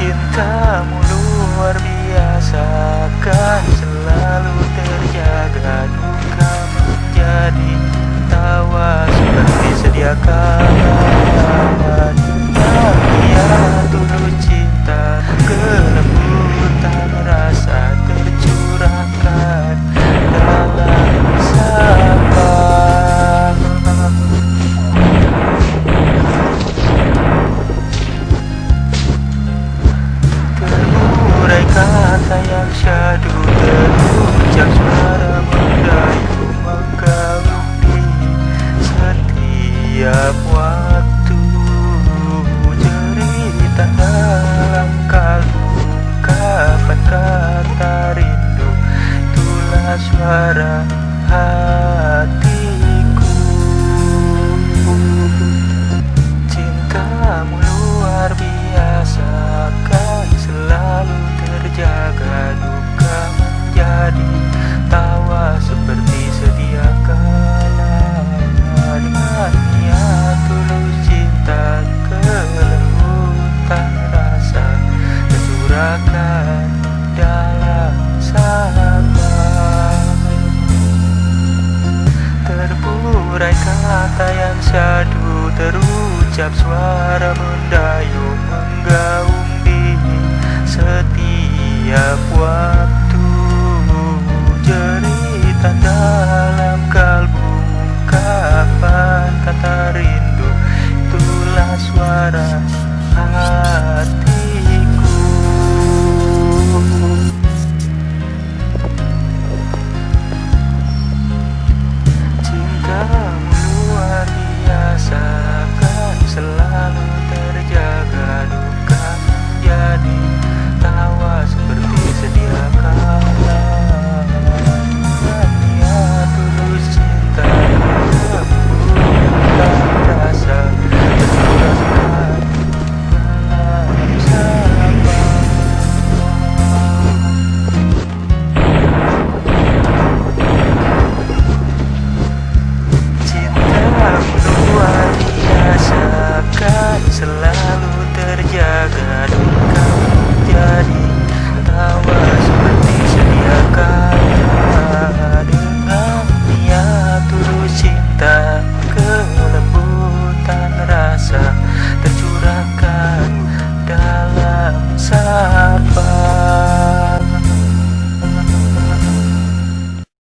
Cintamu luar biasa kan selalu terjaga Duka menjadi tawa seperti sedia kala syadu Terucap suara mendayu Menggaung di setiap waktu. Cerita dalam kalbu Kapan kata rindu Itulah suara hatiku Terburai kata yang syadu Terucap suara mendayung Menggaung di setiap waktu